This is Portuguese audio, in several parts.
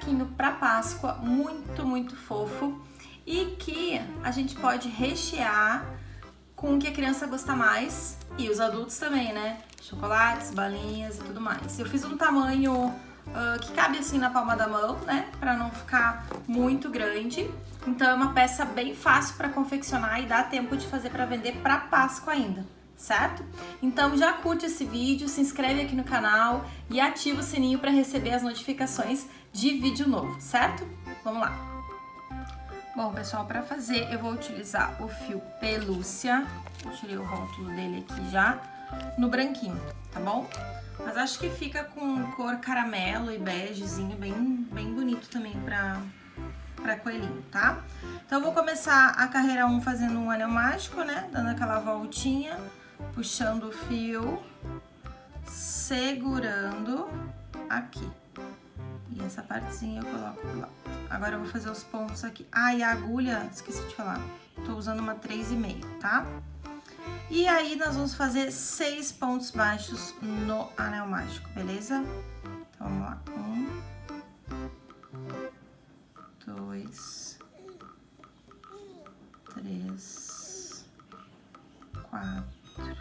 saquinho para Páscoa muito, muito fofo e que a gente pode rechear com o que a criança gosta mais e os adultos também, né? Chocolates, balinhas e tudo mais. Eu fiz um tamanho uh, que cabe assim na palma da mão, né? Pra não ficar muito grande. Então é uma peça bem fácil para confeccionar e dá tempo de fazer para vender para Páscoa ainda certo? Então já curte esse vídeo, se inscreve aqui no canal e ativa o sininho para receber as notificações de vídeo novo, certo? Vamos lá! Bom, pessoal, para fazer eu vou utilizar o fio pelúcia, tirei o rótulo dele aqui já, no branquinho, tá bom? Mas acho que fica com cor caramelo e begezinho, bem, bem bonito também pra, pra coelhinho, tá? Então eu vou começar a carreira 1 fazendo um anel mágico, né? Dando aquela voltinha puxando o fio, segurando aqui. E essa partezinha eu coloco lado. Agora eu vou fazer os pontos aqui. Ah, e a agulha, esqueci de falar, tô usando uma 3,5, tá? E aí, nós vamos fazer seis pontos baixos no anel mágico, beleza? Então, vamos lá. Um, dois, três, quatro,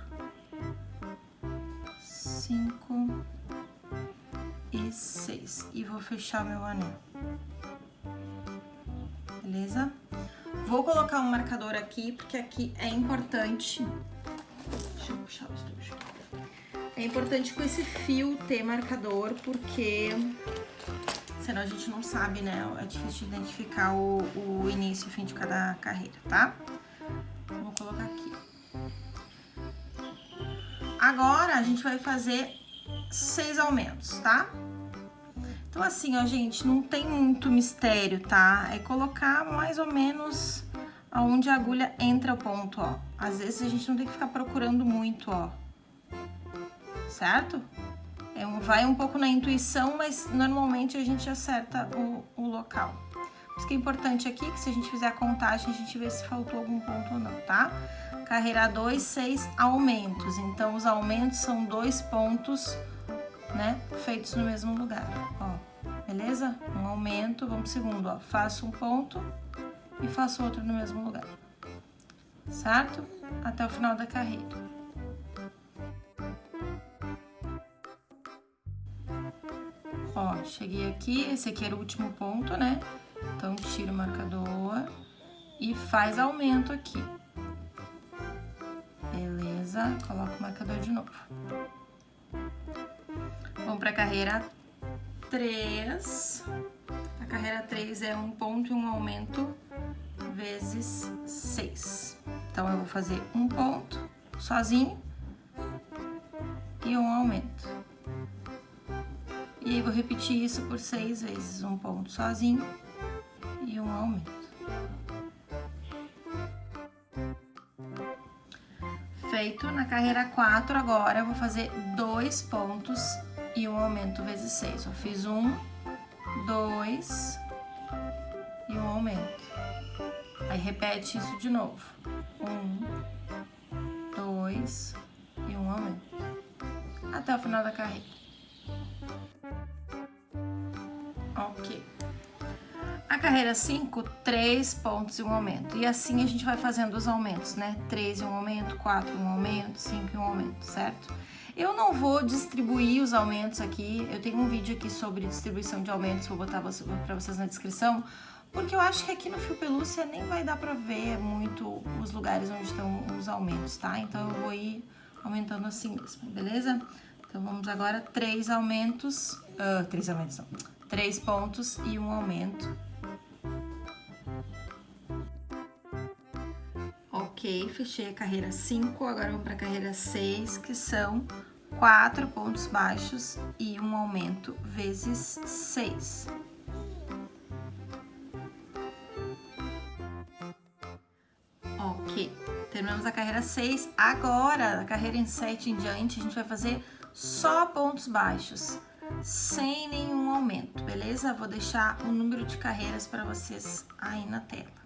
cinco e seis. E vou fechar meu anel. Beleza? Vou colocar um marcador aqui, porque aqui é importante... Deixa eu puxar o estúdio. É importante com esse fio ter marcador, porque senão a gente não sabe, né? É difícil de identificar o, o início e o fim de cada carreira, tá? Vou colocar aqui. Agora, a gente vai fazer seis aumentos, tá? Então, assim, ó, gente, não tem muito mistério, tá? É colocar mais ou menos aonde a agulha entra o ponto, ó. Às vezes a gente não tem que ficar procurando muito, ó. Certo? É um, vai um pouco na intuição, mas normalmente a gente acerta o, o local. Isso que é importante aqui, que se a gente fizer a contagem, a gente vê se faltou algum ponto ou não, tá? Carreira 2, 6 aumentos. Então, os aumentos são dois pontos, né, feitos no mesmo lugar, ó. Beleza? Um aumento, vamos pro segundo, ó. Faço um ponto e faço outro no mesmo lugar. Certo? Até o final da carreira. Ó, cheguei aqui, esse aqui era o último ponto, né? Então, tira o marcador e faz aumento aqui. Beleza? Coloca o marcador de novo. Vamos para a carreira 3. A carreira 3 é um ponto e um aumento vezes 6. Então, eu vou fazer um ponto sozinho e um aumento. E aí, vou repetir isso por seis vezes. Um ponto sozinho e um aumento. Feito, na carreira 4 agora eu vou fazer dois pontos e um aumento vezes 6. Eu fiz um, dois e um aumento. Aí repete isso de novo. Um, dois e um aumento. Até o final da carreira. Ok. A carreira 5, 3 pontos e um aumento. E assim a gente vai fazendo os aumentos, né? 3 e um aumento, 4 e um aumento, 5 e um aumento, certo? Eu não vou distribuir os aumentos aqui, eu tenho um vídeo aqui sobre distribuição de aumentos, vou botar para vocês na descrição, porque eu acho que aqui no fio pelúcia nem vai dar pra ver muito os lugares onde estão os aumentos, tá? Então eu vou ir aumentando assim mesmo, beleza? Então vamos agora três aumentos, uh, três aumentos não, três pontos e um aumento Ok, fechei a carreira 5, agora vamos para a carreira 6, que são 4 pontos baixos e um aumento vezes 6. Ok, terminamos a carreira 6. Agora, a carreira em 7 em diante, a gente vai fazer só pontos baixos, sem nenhum aumento, beleza? Vou deixar o número de carreiras para vocês aí na tela.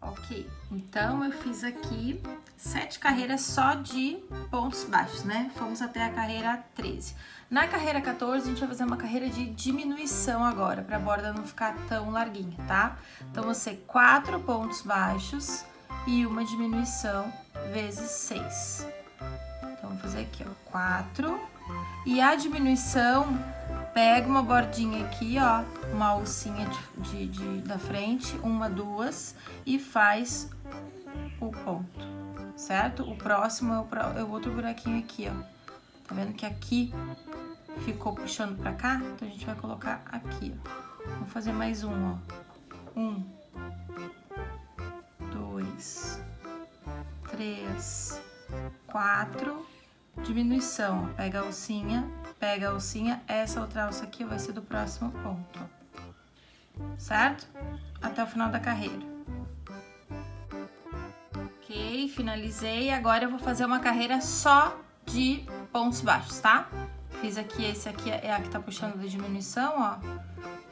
Ok, então eu fiz aqui sete carreiras só de pontos baixos, né? Fomos até a carreira 13. Na carreira 14, a gente vai fazer uma carreira de diminuição agora, para a borda não ficar tão larguinha, tá? Então, ser quatro pontos baixos e uma diminuição vezes seis. Então, vamos fazer aqui, ó, quatro. E a diminuição, pega uma bordinha aqui, ó, uma alcinha de, de, de da frente, uma, duas, e faz o ponto, certo? O próximo é o, é o outro buraquinho aqui, ó. Tá vendo que aqui ficou puxando pra cá? Então, a gente vai colocar aqui, ó. Vamos fazer mais um, ó. Um, dois, três, quatro, diminuição. Pega a alcinha, pega a alcinha, essa outra alça aqui vai ser do próximo ponto, certo? Até o final da carreira. Ok, finalizei. Agora eu vou fazer uma carreira só de pontos baixos, tá? Fiz aqui, esse aqui é a que tá puxando da diminuição, ó.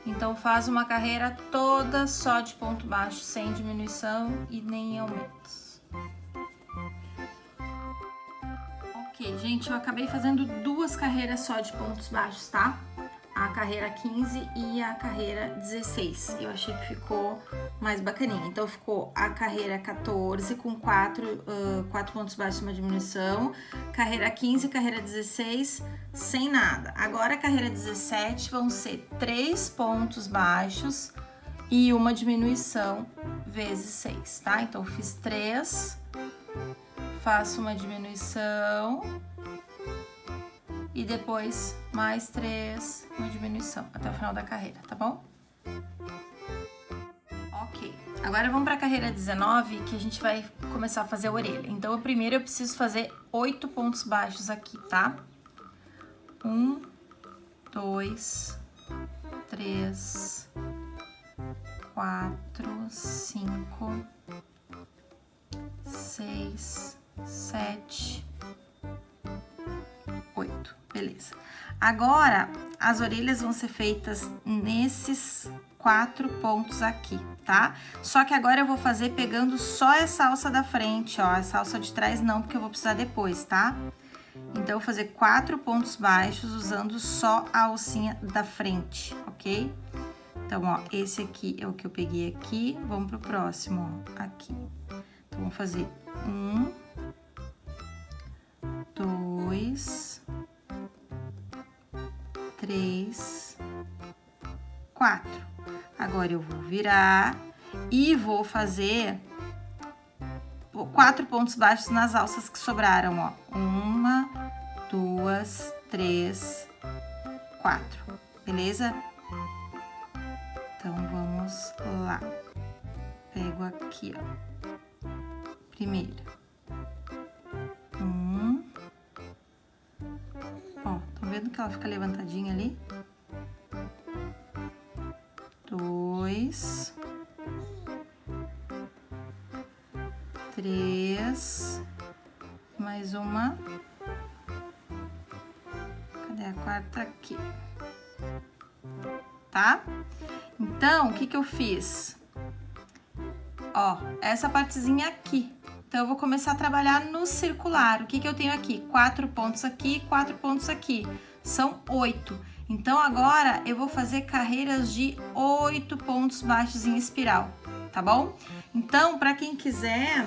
Então, faz uma carreira toda só de ponto baixo, sem diminuição e nem aumentos. Ok, gente, eu acabei fazendo duas carreiras só de pontos baixos, tá? a carreira 15 e a carreira 16. Eu achei que ficou mais bacaninha. Então, ficou a carreira 14 com 4, uh, 4 pontos baixos uma diminuição. Carreira 15 e carreira 16 sem nada. Agora, a carreira 17 vão ser 3 pontos baixos e uma diminuição vezes 6, tá? Então, fiz 3, faço uma diminuição e depois mais três, uma diminuição até o final da carreira, tá bom? Ok, agora vamos para a carreira 19, que a gente vai começar a fazer a orelha. Então, primeiro eu preciso fazer oito pontos baixos aqui, tá? Um, dois, três, quatro, cinco, seis, sete, oito. Beleza. Agora, as orelhas vão ser feitas nesses quatro pontos aqui, tá? Só que agora eu vou fazer pegando só essa alça da frente, ó. Essa alça de trás não, porque eu vou precisar depois, tá? Então, eu vou fazer quatro pontos baixos usando só a alcinha da frente, ok? Então, ó, esse aqui é o que eu peguei aqui. Vamos pro próximo, ó, aqui. Então, vamos fazer um, três, quatro. Agora eu vou virar e vou fazer quatro pontos baixos nas alças que sobraram, ó. Uma, duas, três, quatro, beleza? Então, vamos lá. Pego aqui, ó. Primeira. vendo que ela fica levantadinha Dois. Três. Mais uma. Cadê a quarta? Aqui. Tá? Então, o que que eu fiz? Ó, essa partezinha aqui. Então, eu vou começar a trabalhar no circular. O que, que eu tenho aqui? Quatro pontos aqui, quatro pontos aqui. São oito. Então, agora, eu vou fazer carreiras de oito pontos baixos em espiral, tá bom? Então, para quem quiser,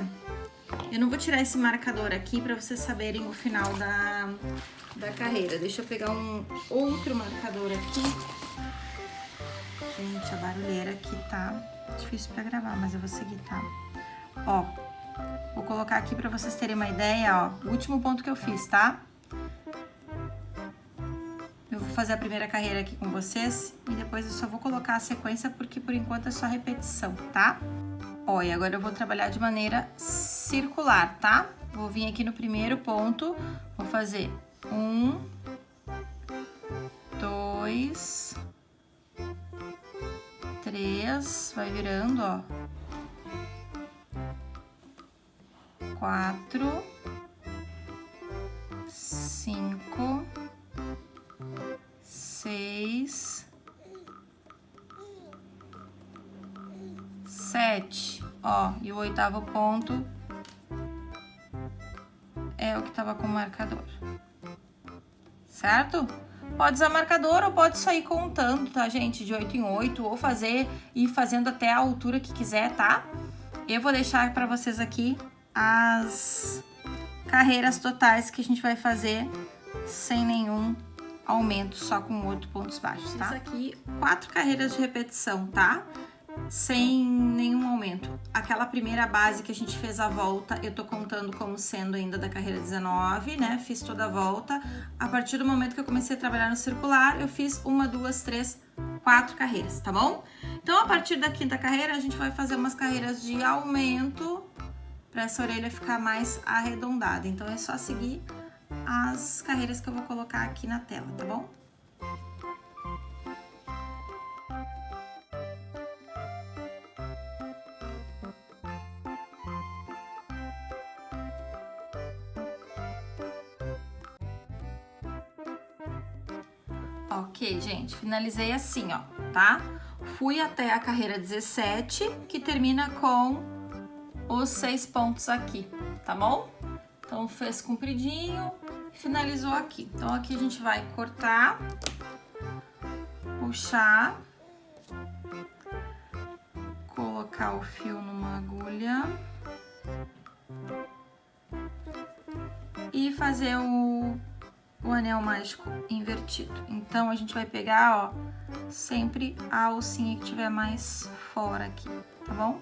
eu não vou tirar esse marcador aqui para vocês saberem o final da, da carreira. Deixa eu pegar um outro marcador aqui. Gente, a barulheira aqui tá difícil para gravar, mas eu vou seguir, tá? Ó, Vou colocar aqui para vocês terem uma ideia, ó, o último ponto que eu fiz, tá? Fazer a primeira carreira aqui com vocês e depois eu só vou colocar a sequência porque por enquanto é só repetição, tá? Ó, e agora eu vou trabalhar de maneira circular, tá? Vou vir aqui no primeiro ponto, vou fazer um, dois, três, vai virando, ó, quatro, cinco, sete. Ó, e o oitavo ponto tava com marcador. Certo? Pode usar marcador ou pode sair contando, tá, gente? De 8 em 8, ou fazer e fazendo até a altura que quiser, tá? Eu vou deixar para vocês aqui as carreiras totais que a gente vai fazer sem nenhum aumento, só com oito pontos baixos, tá? Fiz aqui quatro carreiras de repetição, tá? Sem nenhum aumento. Aquela primeira base que a gente fez a volta, eu tô contando como sendo ainda da carreira 19, né? Fiz toda a volta. A partir do momento que eu comecei a trabalhar no circular, eu fiz uma, duas, três, quatro carreiras, tá bom? Então, a partir da quinta carreira, a gente vai fazer umas carreiras de aumento para essa orelha ficar mais arredondada. Então, é só seguir as carreiras que eu vou colocar aqui na tela, tá bom? Ok, gente, finalizei assim, ó, tá? Fui até a carreira 17, que termina com os seis pontos aqui, tá bom? Então, fez compridinho, finalizou aqui. Então, aqui a gente vai cortar, puxar, colocar o fio numa agulha e fazer o, o anel mágico invertido. Então, a gente vai pegar, ó, sempre a alcinha que tiver mais fora aqui, tá bom?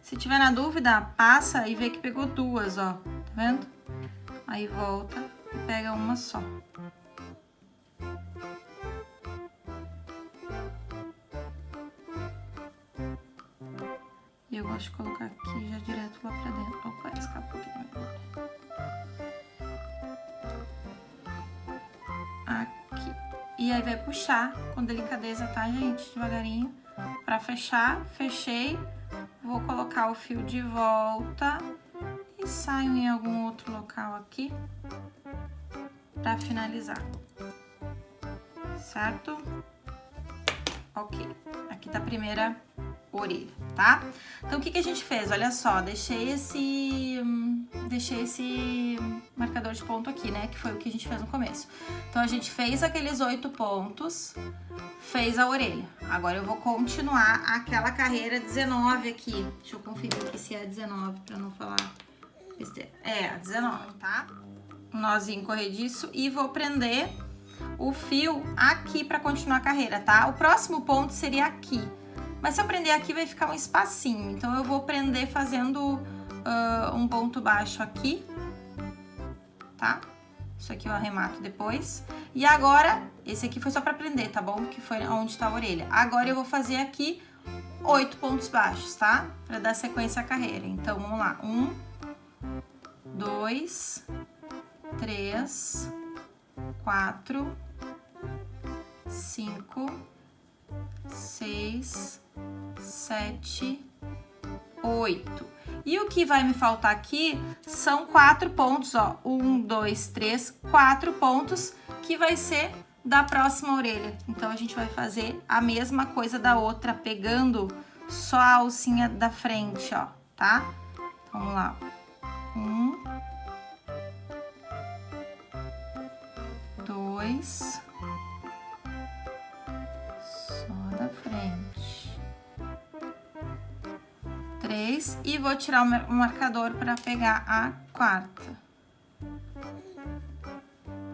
Se tiver na dúvida, passa e vê que pegou duas, ó, tá vendo? Aí volta e pega uma só. E eu gosto de colocar aqui já direto lá pra dentro. Opa, escapou aqui Aqui. E aí vai puxar com delicadeza, tá, gente? Devagarinho. Pra fechar, fechei. Vou colocar o fio de volta e saio em algum outro local aqui para finalizar, certo? Ok, aqui tá a primeira orelha, tá? Então, o que que a gente fez? Olha só, deixei esse, deixei esse marcador de ponto aqui, né? Que foi o que a gente fez no começo. Então, a gente fez aqueles oito pontos, fez a orelha. Agora, eu vou continuar aquela carreira 19 aqui. Deixa eu conferir aqui se é 19, pra não falar besteira. É, 19, tá? um nozinho corrediço e vou prender o fio aqui para continuar a carreira, tá? O próximo ponto seria aqui, mas se eu prender aqui vai ficar um espacinho, então eu vou prender fazendo uh, um ponto baixo aqui, tá? Isso aqui eu arremato depois. E agora, esse aqui foi só para prender, tá bom? Que foi onde tá a orelha. Agora eu vou fazer aqui oito pontos baixos, tá? Para dar sequência à carreira. Então, vamos lá. Um, dois, três, quatro, cinco, seis, sete, oito. E o que vai me faltar aqui são quatro pontos, ó. Um, dois, três, quatro pontos, que vai ser da próxima orelha. Então, a gente vai fazer a mesma coisa da outra, pegando só a alcinha da frente, ó, tá? Então, vamos lá. Um, dois. Três. E vou tirar o marcador para pegar a quarta.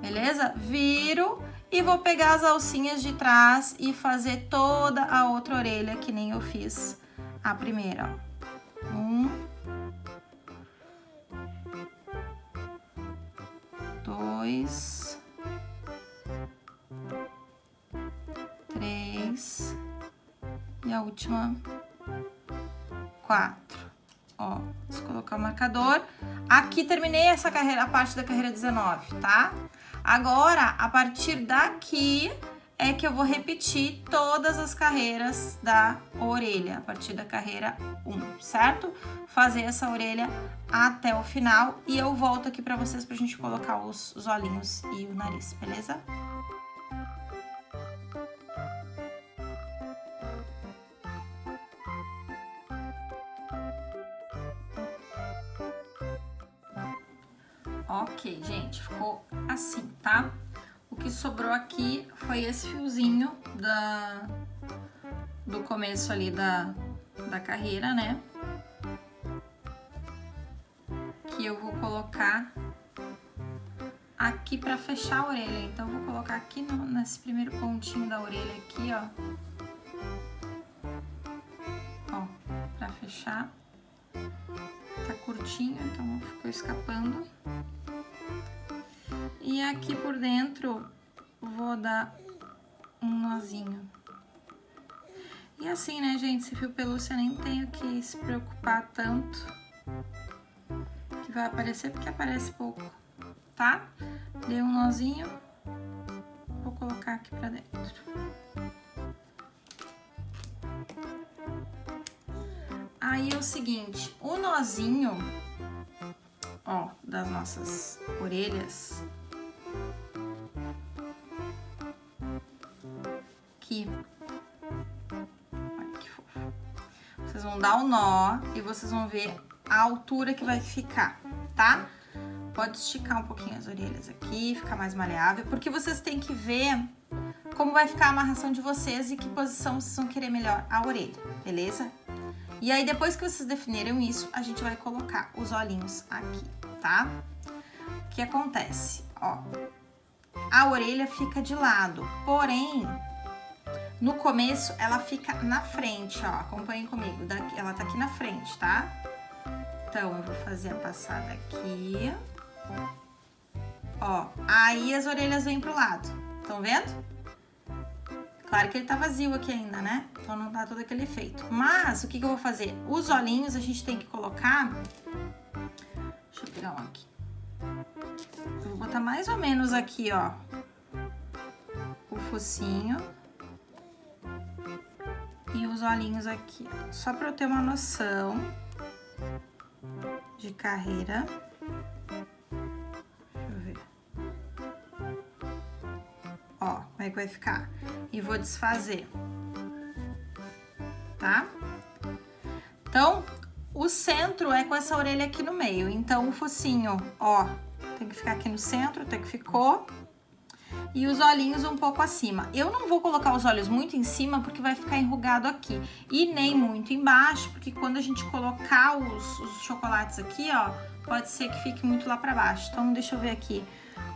Beleza? Viro e vou pegar as alcinhas de trás e fazer toda a outra orelha que nem eu fiz a primeira, ó. Um, dois, E a última, quatro. Ó, vou colocar o marcador. Aqui terminei essa carreira, a parte da carreira 19, tá? Agora, a partir daqui é que eu vou repetir todas as carreiras da orelha, a partir da carreira 1, certo? Fazer essa orelha até o final e eu volto aqui pra vocês pra gente colocar os, os olhinhos e o nariz, beleza? Ok, gente, ficou assim, tá? O que sobrou aqui foi esse fiozinho da, do começo ali da, da carreira, né? Que eu vou colocar aqui pra fechar a orelha. Então, vou colocar aqui no, nesse primeiro pontinho da orelha aqui, ó. Ó, pra fechar. Tá curtinho, então ficou escapando. E aqui por dentro vou dar um nozinho. E assim, né, gente, esse fio pelúcia nem tenho que se preocupar tanto. Que vai aparecer porque aparece pouco, tá? Dei um nozinho, vou colocar aqui pra dentro. Aí é o seguinte, o nozinho, ó, das nossas orelhas, aqui. Olha que fofo. Vocês vão dar o nó e vocês vão ver a altura que vai ficar, tá? Pode esticar um pouquinho as orelhas aqui, ficar mais maleável, porque vocês têm que ver como vai ficar a amarração de vocês e que posição vocês vão querer melhor a orelha, beleza? E aí, depois que vocês definiram isso, a gente vai colocar os olhinhos aqui, tá? O que acontece? Ó, a orelha fica de lado, porém, no começo, ela fica na frente, ó. Acompanhem comigo. Ela tá aqui na frente, tá? Então, eu vou fazer a passada aqui. Ó, aí as orelhas vêm pro lado. Estão vendo? Claro que ele tá vazio aqui ainda, né? Então não dá todo aquele efeito. Mas, o que que eu vou fazer? Os olhinhos a gente tem que colocar... Aqui. Vou botar mais ou menos aqui, ó. O focinho e os olhinhos aqui, só para eu ter uma noção de carreira. Deixa eu ver. Ó, como é que vai ficar. E vou desfazer, tá? Então, o centro é com essa orelha aqui no meio. Então, o focinho, ó, tem que ficar aqui no centro, até que ficou e os olhinhos um pouco acima. Eu não vou colocar os olhos muito em cima porque vai ficar enrugado aqui e nem muito embaixo, porque quando a gente colocar os, os chocolates aqui, ó, pode ser que fique muito lá pra baixo. Então, deixa eu ver aqui.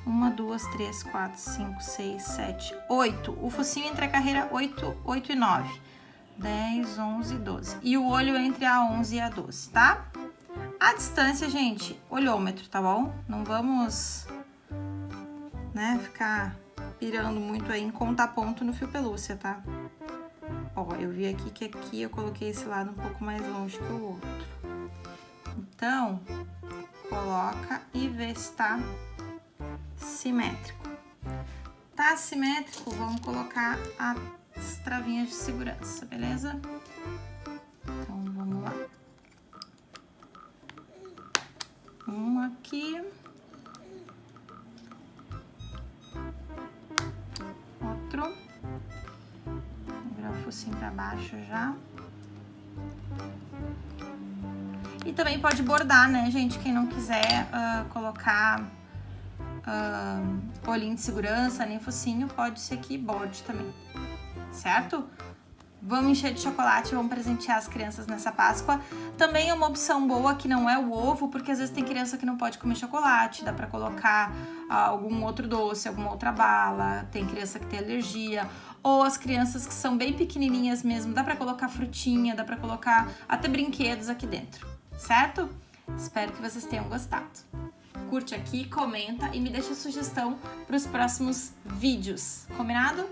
Uma, duas, três, quatro, cinco, seis, sete, oito. O focinho entre a carreira oito, oito e nove. Dez, onze, doze. E o olho entre a onze e a doze, tá? A distância, gente, olhômetro, tá bom? Não vamos, né, ficar pirando muito aí em contar ponto no fio pelúcia, tá? Ó, eu vi aqui que aqui eu coloquei esse lado um pouco mais longe que o outro. Então, coloca e vê se tá simétrico. Tá simétrico, vamos colocar as travinhas de segurança, beleza? Então, vamos lá. Um aqui. focinho pra baixo já. E também pode bordar, né, gente? Quem não quiser uh, colocar uh, olhinho de segurança, nem focinho, pode ser que borde também, certo? Vamos encher de chocolate, vamos presentear as crianças nessa Páscoa. Também é uma opção boa que não é o ovo, porque às vezes tem criança que não pode comer chocolate, dá pra colocar uh, algum outro doce, alguma outra bala, tem criança que tem alergia, ou as crianças que são bem pequenininhas mesmo, dá pra colocar frutinha, dá pra colocar até brinquedos aqui dentro, certo? Espero que vocês tenham gostado. Curte aqui, comenta e me deixa sugestão para os próximos vídeos, combinado?